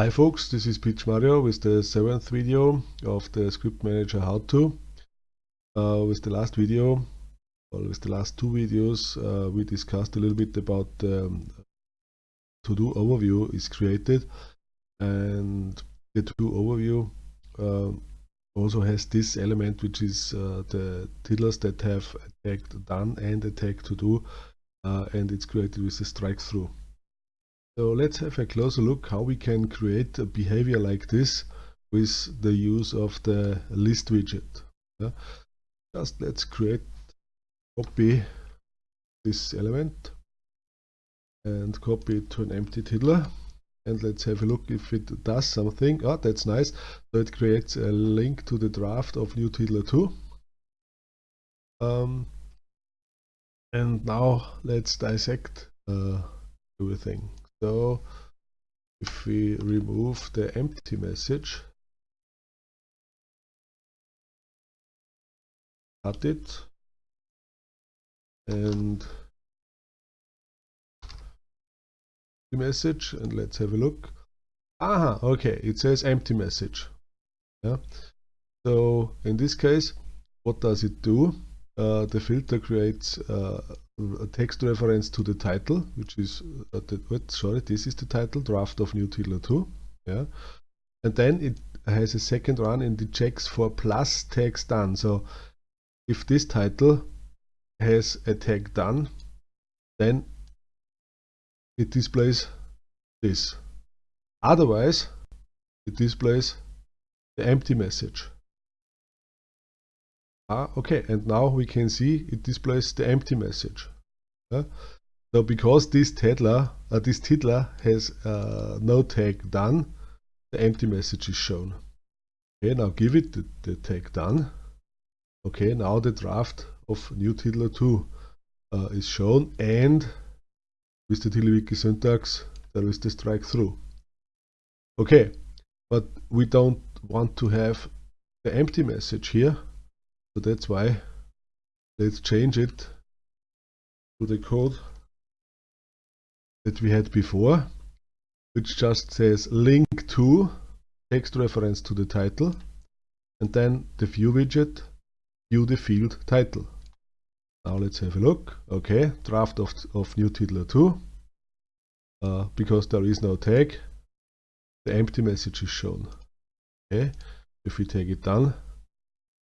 Hi folks, this is Pietsch Mario with the seventh video of the Script Manager How To. Uh, with the last video, or with the last two videos, uh, we discussed a little bit about um, to-do overview is created and the to-do overview uh, also has this element which is uh, the tiddlers that have a tag done and a tag to do uh, and it's created with a strike through. So let's have a closer look how we can create a behavior like this with the use of the list widget. Yeah. Just let's create, copy this element and copy it to an empty tiddler and let's have a look if it does something. Oh, that's nice. So it creates a link to the draft of new tiddler 2. Um, and now let's dissect uh, everything. So if we remove the empty message, cut it, and the message, and let's have a look. Aha, okay, it says empty message. Yeah. So in this case, what does it do? Uh, the filter creates uh, a text reference to the title, which is uh, the, what, sorry, this is the title, draft of new tiddler 2. Yeah, and then it has a second run and it checks for plus tags done. So if this title has a tag done, then it displays this. Otherwise, it displays the empty message. Ah, okay, and now we can see it displays the empty message. Yeah? So because this tiddler, uh, this tiddler has uh, no tag done, the empty message is shown. Okay, now give it the, the tag done. Okay, now the draft of new tiddler 2 uh, is shown and with the TiddlyWiki syntax there is the strike through. Okay, but we don't want to have the empty message here so that's why let's change it to the code that we had before, which just says link to text reference to the title and then the view widget view the field title. Now let's have a look. Okay, draft of, of new tiddler 2. Uh, because there is no tag, the empty message is shown. Okay, if we take it down,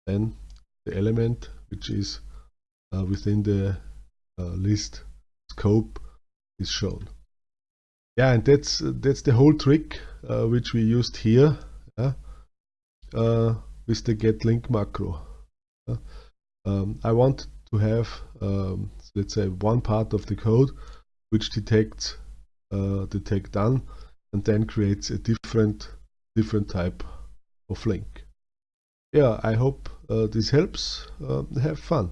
then the element which is uh, within the uh, list scope is shown. Yeah, and that's that's the whole trick uh, which we used here yeah, uh, with the get link macro. Um, I want to have um, let's say one part of the code which detects uh, the tag done and then creates a different different type of link yeah, I hope uh, this helps. Uh, have fun.